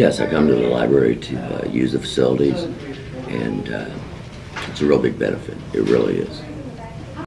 Yes, I come to the library to uh, use the facilities, and uh, it's a real big benefit. It really is.